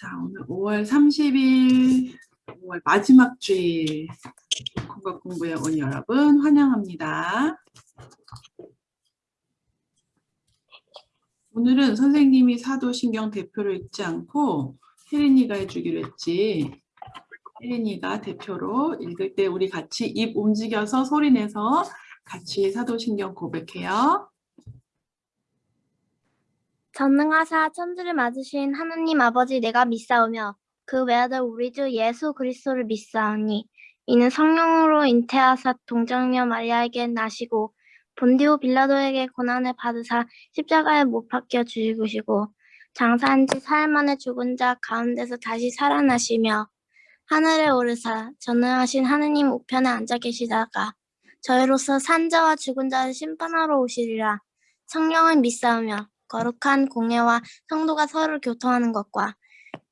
자, 오늘 5월 30일, 5월 마지막 주일 건강 공부에 온 여러분 환영합니다. 오늘은 선생님이 사도신경 대표를 읽지 않고 혜린이가 해주기로 했지. 혜린이가 대표로 읽을 때 우리 같이 입 움직여서 소리 내서 같이 사도신경 고백해요. 전능하사 천지를 맞으신 하느님 아버지 내가 믿사오며 그 외아들 우리 주 예수 그리스도를 믿사오니 이는 성령으로 잉태하사 동정녀 마리아에게 나시고 본디오 빌라도에게 고난을 받으사 십자가에 못 박혀 죽으시고 장사한 지 사흘 만에 죽은 자 가운데서 다시 살아나시며 하늘에 오르사 전능하신 하느님 우편에 앉아 계시다가 저희로서 산자와 죽은 자를 심판하러 오시리라. 성령을 믿사오며 거룩한 공회와 성도가 서로 교통하는 것과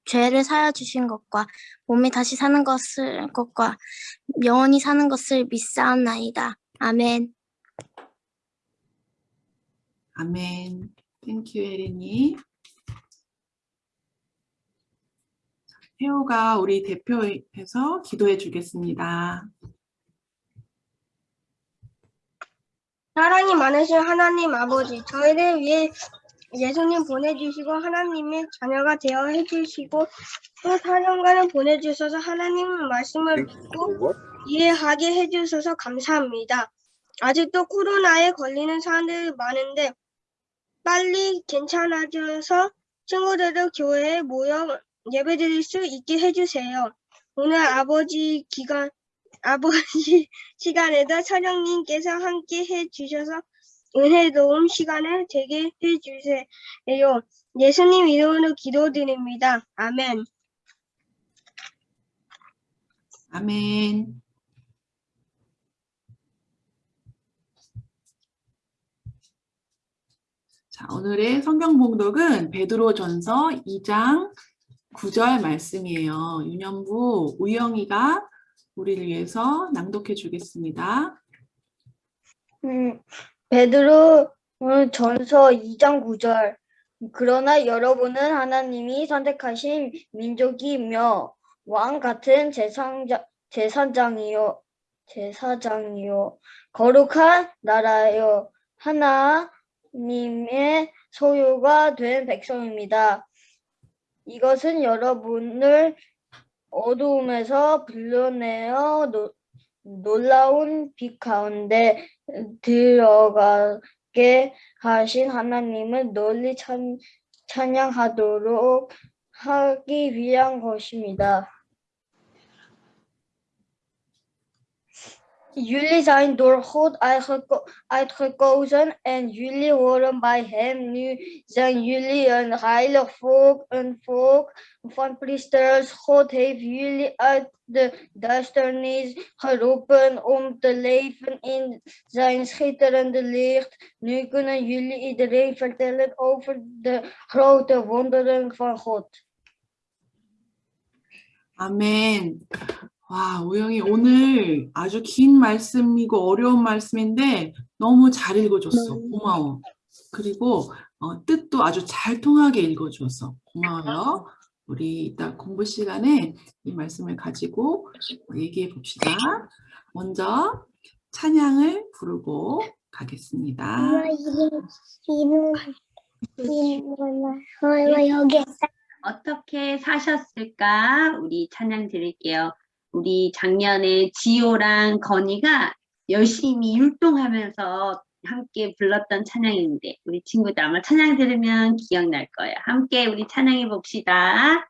죄를 사여 주신 것과 몸이 다시 사는 것을 것과 영원히 사는 것을 믿사옵나이다. 아멘. 아멘. Thank you 혜린이. 혜호가 우리 대표해서 기도해 주겠습니다. 사랑이 많으신 하나님 아버지, 저희를 위해 예수님 보내주시고 하나님의 자녀가 되어 해주시고 또 사령관을 보내주셔서 하나님 말씀을 듣고 이해하게 해주셔서 감사합니다. 아직도 코로나에 걸리는 사람들이 많은데 빨리 괜찮아져서 친구들을 교회에 모여 예배드릴 수 있게 해주세요. 오늘 아버지 기간 아버지 시간에도 사령님께서 함께 해주셔서 은혜로운 시간을 되게 해주세요. 예수님 이름으로 기도드립니다. 아멘. 아멘. 자, 오늘의 성경 봉독은 베드로전서 2장 9절 말씀이에요. 윤현부 우영이가 우리를 위해서 낭독해 주겠습니다. 음, 베드로 어, 전서 2장 9절. 그러나 여러분은 하나님이 선택하신 민족이며 왕 같은 제상자, 제사장이요 제사장이요. 거룩한 나라요. 하나님의 소유가 된 백성입니다. 이것은 여러분을 어두움에서 불러내어 노, 놀라운 빛 가운데 들어가게 하신 하나님을 널리 찬, 찬양하도록 하기 위한 것입니다. Jullie zijn door God uitgekozen en jullie horen bij Hem. Nu zijn jullie een heilig volk, een volk van priesters. God heeft jullie uit de duisternis geroepen om te leven in zijn schitterende licht. Nu kunnen jullie iedereen vertellen over de grote wonderen van God. 아멘. 와, 우영이 오늘 아주 긴 말씀이고 어려운 말씀인데 너무 잘 읽어줬어. 고마워. 그리고 어, 뜻도 아주 잘 통하게 읽어줘서 고마워요. 우리 이따 공부 시간에 이 말씀을 가지고 얘기해 봅시다. 먼저 찬양을 부르고 가겠습니다. 어떻게 사셨을까? 우리 찬양 드릴게요. 우리 작년에 지호랑 건이가 열심히 율동하면서 함께 불렀던 찬양인데 우리 친구들 아마 찬양 들으면 기억날 거예요. 함께 우리 찬양해 봅시다.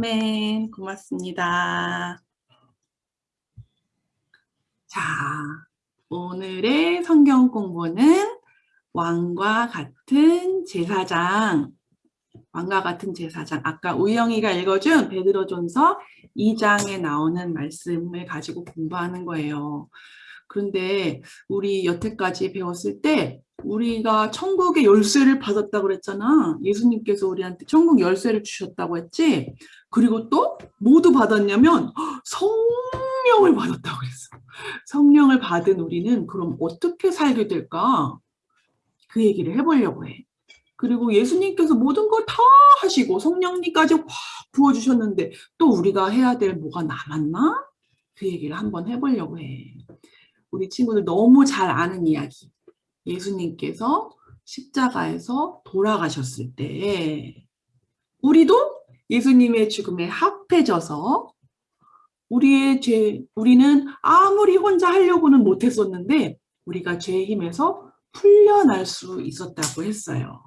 아멘. 고맙습니다. 자, 오늘의 성경 공부는 왕과 같은 제사장. 왕과 같은 제사장. 아까 우영이가 읽어준 베드로전서 2장에 나오는 말씀을 가지고 공부하는 거예요. 그런데 우리 여태까지 배웠을 때 우리가 천국의 열쇠를 받았다고 그랬잖아. 예수님께서 우리한테 천국 열쇠를 주셨다고 했지. 그리고 또 모두 받았냐면 성령을 받았다고 그랬어. 성령을 받은 우리는 그럼 어떻게 살게 될까? 그 얘기를 해보려고 해. 그리고 예수님께서 모든 걸 다 하시고 성령님까지 확 부어주셨는데 또 우리가 해야 될 뭐가 남았나? 그 얘기를 한번 해보려고 해. 우리 친구들 너무 잘 아는 이야기. 예수님께서 십자가에서 돌아가셨을 때 우리도 예수님의 죽음에 합해져서 우리의 죄, 우리는 아무리 혼자 하려고는 못했었는데 우리가 죄의 힘에서 풀려날 수 있었다고 했어요.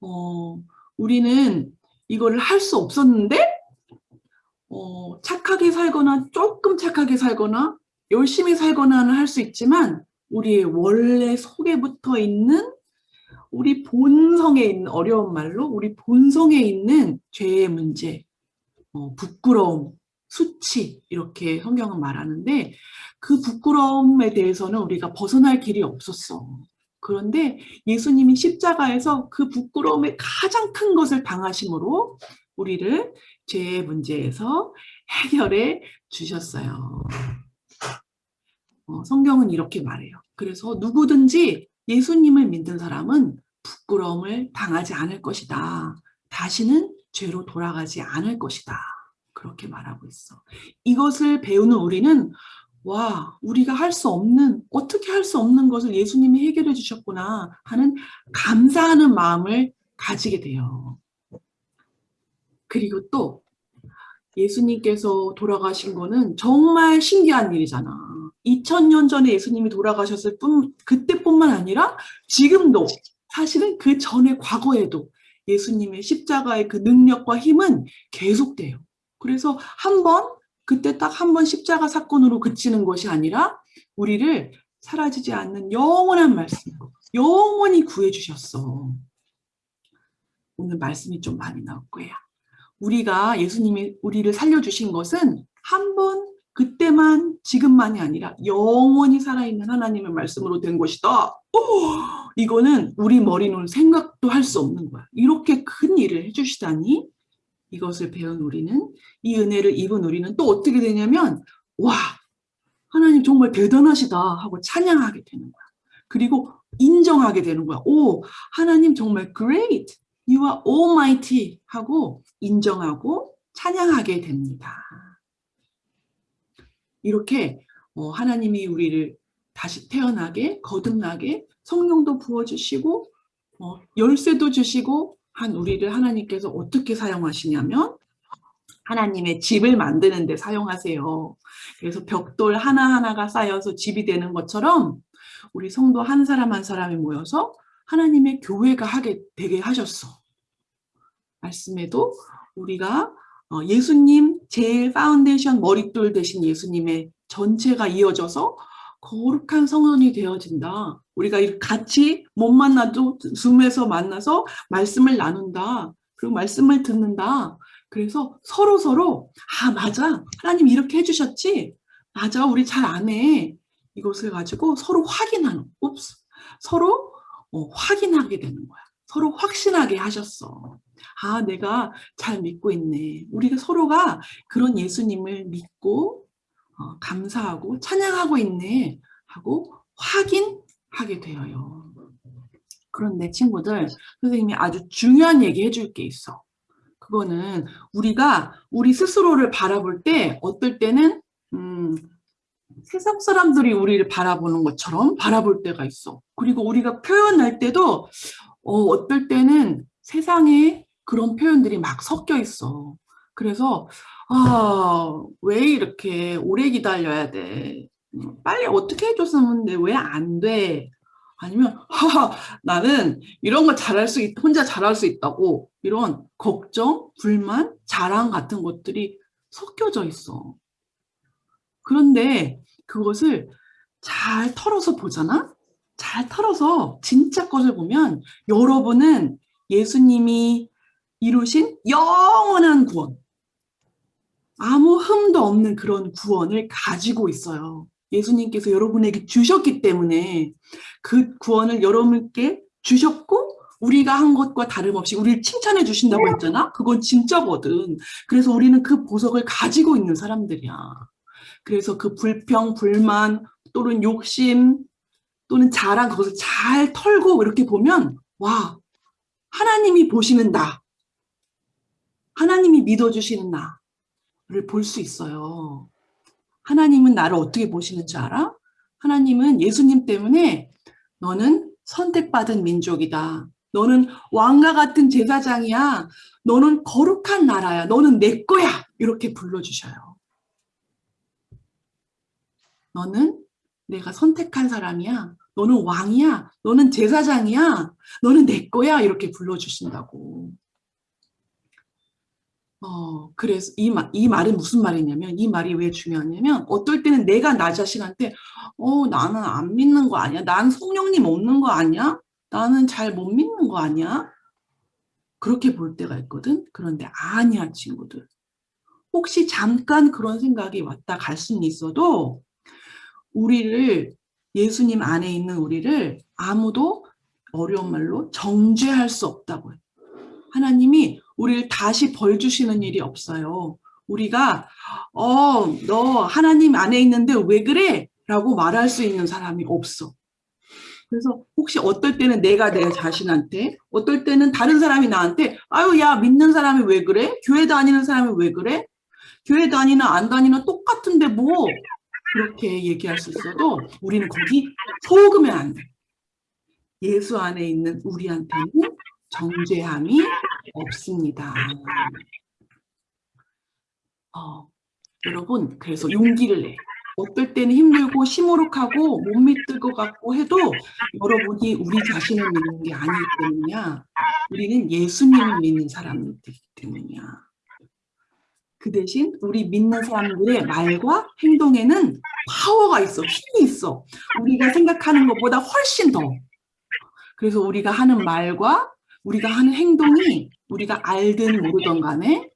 어, 우리는 이거를 할 수 없었는데 어, 착하게 살거나 조금 착하게 살거나 열심히 살거나는 할 수 있지만 우리의 원래 속에 붙어 있는 우리 본성에 있는 어려운 말로 우리 본성에 있는 죄의 문제, 어, 부끄러움, 수치 이렇게 성경은 말하는데 그 부끄러움에 대해서는 우리가 벗어날 길이 없었어. 그런데 예수님이 십자가에서 그 부끄러움의 가장 큰 것을 당하심으로 우리를 죄의 문제에서 해결해 주셨어요. 어, 성경은 이렇게 말해요. 그래서 누구든지 예수님을 믿는 사람은 부끄러움을 당하지 않을 것이다. 다시는 죄로 돌아가지 않을 것이다. 그렇게 말하고 있어. 이것을 배우는 우리는 와, 우리가 할 수 없는, 어떻게 할 수 없는 것을 예수님이 해결해 주셨구나 하는 감사하는 마음을 가지게 돼요. 그리고 또 예수님께서 돌아가신 거는 정말 신기한 일이잖아. 2000년 전에 예수님이 돌아가셨을 뿐, 그때뿐만 아니라 지금도 사실은 그 전에 과거에도 예수님의 십자가의 그 능력과 힘은 계속돼요. 그래서 한 번, 그때 딱 한 번 십자가 사건으로 그치는 것이 아니라 우리를 사라지지 않는 영원한 말씀으로 영원히 구해주셨어. 오늘 말씀이 좀 많이 나올 거야. 우리가 예수님이 우리를 살려주신 것은 한 번 그때만 지금만이 아니라 영원히 살아있는 하나님의 말씀으로 된 것이다. 오, 이거는 우리 머리는 생각도 할 수 없는 거야. 이렇게 큰 일을 해주시다니 이것을 배운 우리는 이 은혜를 입은 우리는 또 어떻게 되냐면 와 하나님 정말 대단하시다 하고 찬양하게 되는 거야. 그리고 인정하게 되는 거야. 오 하나님 정말 great, you are almighty 하고 인정하고 찬양하게 됩니다. 이렇게 어, 하나님이 우리를 다시 태어나게 거듭나게 성령도 부어주시고 어, 열쇠도 주시고 한 우리를 하나님께서 어떻게 사용하시냐면 하나님의 집을 만드는 데 사용하세요. 그래서 벽돌 하나하나가 쌓여서 집이 되는 것처럼 우리 성도 한 사람 한 사람이 모여서 하나님의 교회가 하게 되게 하셨어. 말씀에도 우리가 어, 예수님 제일 파운데이션 머릿돌 되신 예수님의 전체가 이어져서 거룩한 성전이 되어진다. 우리가 같이 못 만나도 Zoom에서 만나서 말씀을 나눈다. 그리고 말씀을 듣는다. 그래서 서로 서로 아 맞아 하나님 이렇게 해주셨지 맞아 우리 잘 안 해 이것을 가지고 서로 확인하는 옵스 서로 어, 확인하게 되는 거야 서로 확신하게 하셨어 아 내가 잘 믿고 있네. 우리가 서로가 그런 예수님을 믿고 어, 감사하고 찬양하고 있네 하고 확인하게 되어요. 그런데 친구들 선생님이 아주 중요한 얘기 해줄 게 있어. 그거는 우리가 우리 스스로를 바라볼 때 어떨 때는 음, 세상 사람들이 우리를 바라보는 것처럼 바라볼 때가 있어. 그리고 우리가 표현할 때도 어, 어떨 때는 세상에 그런 표현들이 막 섞여 있어. 그래서 아, 왜 이렇게 오래 기다려야 돼? 음, 빨리 어떻게 해줬으면 왜안 돼? 아니면 하하 나는 이런 거 잘할 수 있, 혼자 잘할 수 있다고 이런 걱정, 불만, 자랑 같은 것들이 섞여져 있어. 그런데 그것을 잘 털어서 보잖아? 잘 털어서 진짜 것을 보면 여러분은 예수님이 이루신 영원한 구원, 아무 흠도 없는 그런 구원을 가지고 있어요. 예수님께서 여러분에게 주셨기 때문에 그 구원을 여러분께 주셨고 우리가 한 것과 다름없이 우리를 칭찬해 주신다고 했잖아. 그건 진짜거든. 그래서 우리는 그 보석을 가지고 있는 사람들이야. 그래서 그 불평, 불만 또는 욕심 또는 자랑 그것을 잘 털고 이렇게 보면 와 하나님이 보시는 나 하나님이 믿어주시는 나를 볼 수 있어요. 하나님은 나를 어떻게 보시는지 알아? 하나님은 예수님 때문에 너는 선택받은 민족이다. 너는 왕과 같은 제사장이야. 너는 거룩한 나라야. 너는 내 거야. 이렇게 불러주셔요. 너는 내가 선택한 사람이야. 너는 왕이야. 너는 제사장이야. 너는 내 거야. 이렇게 불러주신다고. 어, 그래서 이, 말, 이 말은 무슨 말이냐면, 이 말이 왜 중요하냐면, 어떨 때는 내가 나 자신한테, 어, 나는 안 믿는 거 아니야? 난 성령님 없는 거 아니야? 나는 잘 못 믿는 거 아니야? 그렇게 볼 때가 있거든? 그런데 아니야, 친구들. 혹시 잠깐 그런 생각이 왔다 갈 수는 있어도, 우리를, 예수님 안에 있는 우리를 아무도 어려운 말로 정죄할 수 없다고 해요. 하나님이 우리를 다시 벌 주시는 일이 없어요. 우리가 어, 너 하나님 안에 있는데 왜 그래? 라고 말할 수 있는 사람이 없어. 그래서 혹시 어떨 때는 내가 내 자신한테, 어떨 때는 다른 사람이 나한테 아유 야 믿는 사람이 왜 그래? 교회 다니는 사람이 왜 그래? 교회 다니나 안 다니나 똑같은데 뭐 그렇게 얘기할 수 있어도 우리는 거기 속으면 안 돼. 예수 안에 있는 우리한테는 정죄함이 없습니다. 어, 여러분, 그래서 용기를 내. 어떨 때는 힘들고 시무룩하고 못 믿을 것 같고 해도 여러분이 우리 자신을 믿는 게 아니기 때문이야. 우리는 예수님을 믿는 사람들이기 때문이야. 그 대신 우리 믿는 사람들의 말과 행동에는 파워가 있어, 힘이 있어. 우리가 생각하는 것보다 훨씬 더. 그래서 우리가 하는 말과 우리가 하는 행동이 우리가 알든 모르든 간에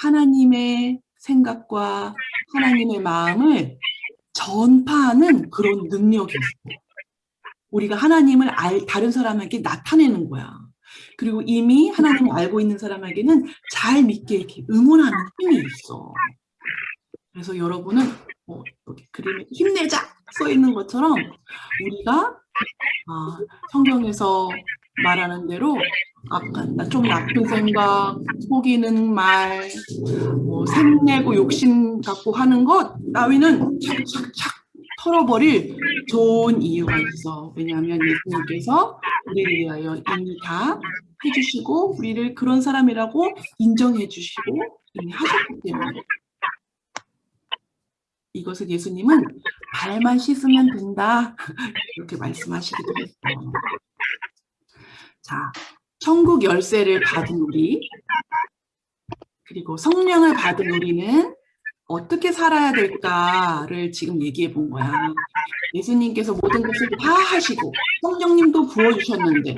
하나님의 생각과 하나님의 마음을 전파하는 그런 능력이 있어. 우리가 하나님을 알, 다른 사람에게 나타내는 거야. 그리고 이미 하나님을 알고 있는 사람에게는 잘 믿게 이렇게 응원하는 힘이 있어. 그래서 여러분은 어, 여기 그림에 힘내자 써 있는 것처럼 우리가 아, 성경에서 말하는 대로 아까 나좀 나쁜 생각, 속이는 말, 뭐 생내고 욕심 갖고 하는 것 따위는 착착착 털어버릴 좋은 이유가 있어. 왜냐하면 예수님께서 우리를 위하여 이미 다 해주시고 우리를 그런 사람이라고 인정해 주시고 이미 하셨기 때문에 이것을 예수님은 발만 씻으면 된다 이렇게 말씀하시기도 했어. 자, 천국 열쇠를 받은 우리, 그리고 성령을 받은 우리는 어떻게 살아야 될까를 지금 얘기해 본 거야. 예수님께서 모든 것을 다 하시고 성령님도 부어주셨는데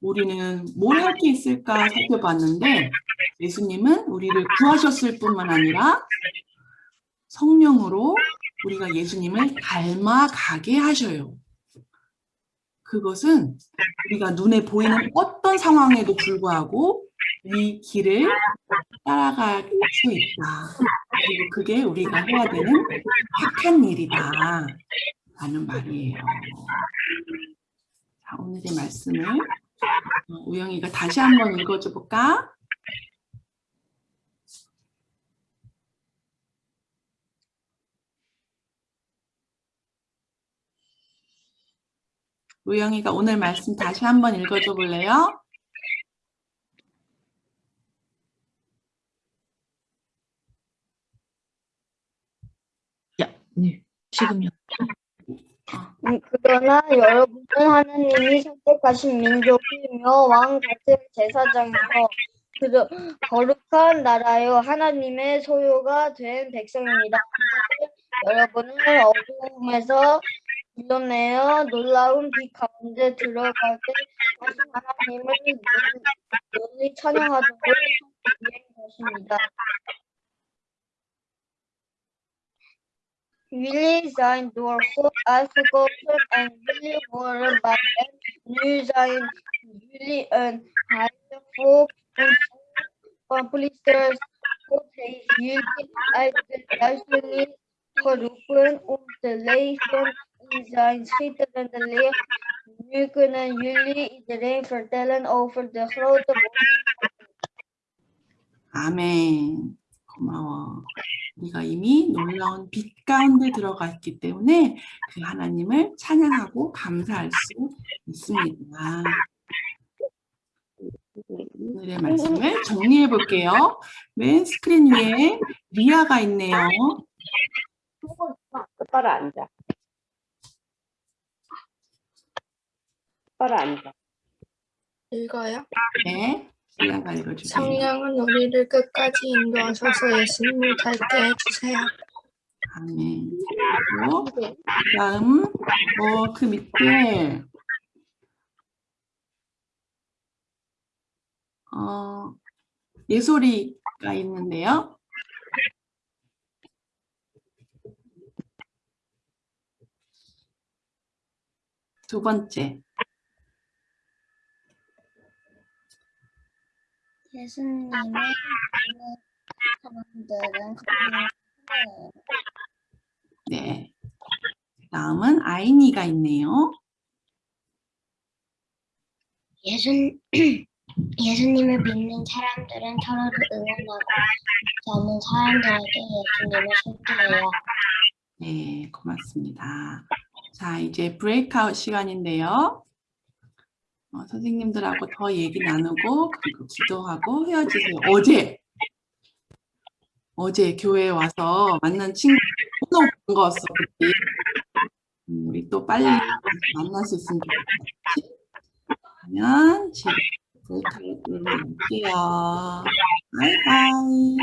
우리는 뭘 할 게 있을까 살펴봤는데 예수님은 우리를 구하셨을 뿐만 아니라 성령으로 우리가 예수님을 닮아가게 하셔요. 그것은 우리가 눈에 보이는 어떤 상황에도 불구하고 이 길을 따라갈 수 있다. 그리고 그게 우리가 해야 되는 착한 일이다. 라는 말이에요. 자, 오늘의 말씀을 어, 우영이가 다시 한번 읽어줘 볼까? 우영이가 오늘 말씀 다시 한번 읽어줘 볼래요? 네, 지금요. 어. 음, 그러나 여러분은 하나님이 선택하신 민족이며 왕 같은 제사장이며 그저 거룩한 나라요 하나님의 소유가 된 백성입니다. 여러분은 어두움에서 불러내어 놀라운 빛 가운데 들어갈 때 다시 하나님을 널리 찬양하도록 위한 것입니다. Willi sein door God uitgekozen en jullie worden bij hem. Nu zijn jullie een heilig volk, een volk van priesters. God heeft jullie uit de duisternis geroepen om te leven in zijn schitterende licht. Nu kunnen jullie iedereen vertellen over de grote 아멘. 고마워. 우리가 이미 놀라운 빛 가운데 들어가 있기 때문에 그 하나님을 찬양하고 감사할 수 있습니다. 오늘의 말씀을 정리해 볼게요. 맨 스크린 위에 리아가 있네요. 똑바로 앉아. 똑바로 앉아. 읽어요. 네, 읽어주세요. 성령은 우리를 끝까지 인도하셔서 예수님을 닮게 해주세요. 아멘. 그리고 다음 어, 그 밑에 어, 예솔이가 있는데요. 두 번째, 예수님의 믿는 사람들은. 네. 다음은 아이니가 있네요. 예수, 예수님을 믿는 사람들은 서로를 응원하고 믿지 않는 사람들에게 예수님을 소개해요. 네, 고맙습니다. 자, 이제 브레이크아웃 시간인데요. 어, 선생님들하고 더 얘기 나누고 그리고 기도하고 헤어지세요. 어제 어제 교회에 와서 만난 친구 너무 반가웠어. 그때. 음, 우리 또 빨리 만날 수 있으면 좋겠지. 그러면 지금 눌러볼게요. 바이바이.